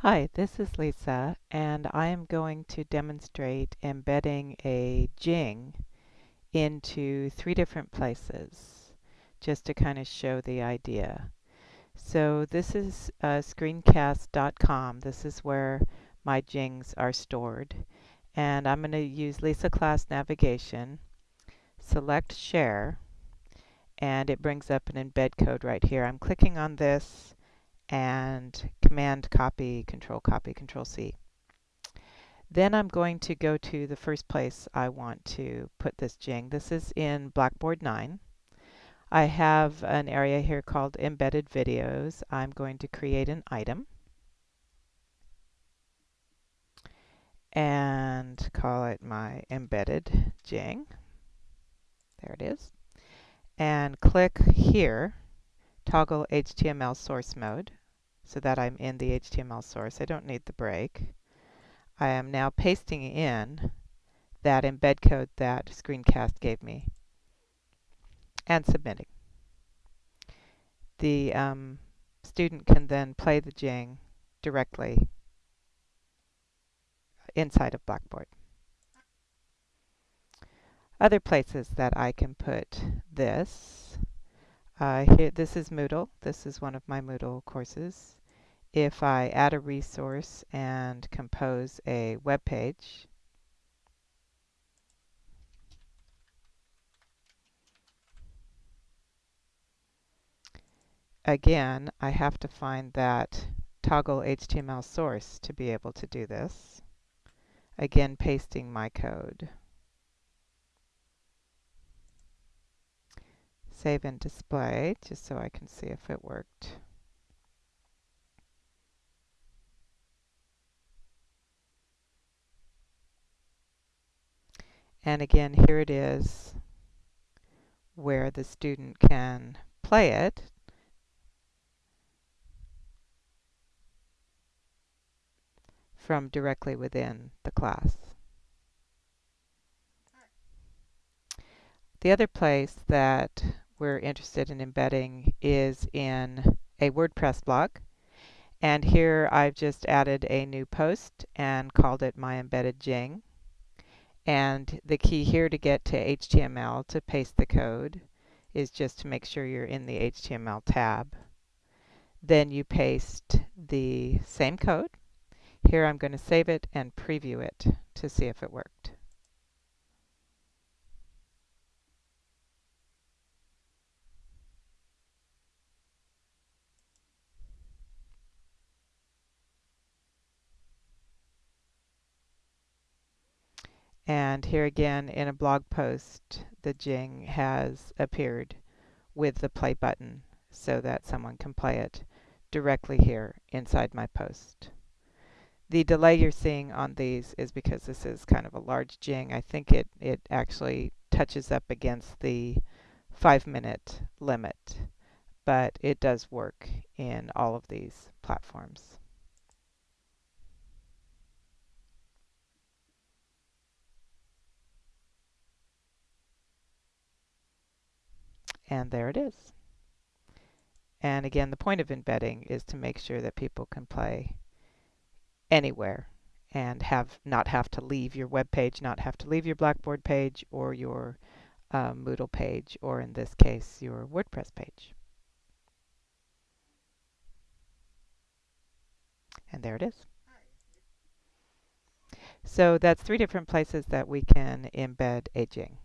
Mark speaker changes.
Speaker 1: Hi, this is Lisa, and I am going to demonstrate embedding a Jing into three different places, just to kind of show the idea. So this is uh, screencast.com. This is where my Jings are stored. And I'm going to use Lisa Class Navigation, select Share, and it brings up an embed code right here. I'm clicking on this and Command copy, Control copy, Control C. Then I'm going to go to the first place I want to put this Jing. This is in Blackboard 9. I have an area here called Embedded Videos. I'm going to create an item and call it my Embedded Jing. There it is. And click here toggle HTML source mode so that I'm in the HTML source. I don't need the break. I am now pasting in that embed code that Screencast gave me and submitting. The um, student can then play the Jing directly inside of Blackboard. Other places that I can put this uh, here, this is Moodle. This is one of my Moodle courses. If I add a resource and compose a web page, again, I have to find that toggle HTML source to be able to do this. Again, pasting my code. Save and display just so I can see if it worked. And again, here it is where the student can play it. from directly within the class. The other place that we're interested in embedding is in a WordPress blog. And here I've just added a new post and called it my embedded Jing. And the key here to get to HTML to paste the code is just to make sure you're in the HTML tab. Then you paste the same code. Here I'm going to save it and preview it to see if it worked. And here again in a blog post, the Jing has appeared with the play button so that someone can play it directly here inside my post. The delay you're seeing on these is because this is kind of a large Jing. I think it, it actually touches up against the five minute limit, but it does work in all of these platforms. And there it is. And again, the point of embedding is to make sure that people can play anywhere and have not have to leave your web page, not have to leave your Blackboard page or your uh, Moodle page, or in this case, your WordPress page. And there it is. So that's three different places that we can embed a Jing.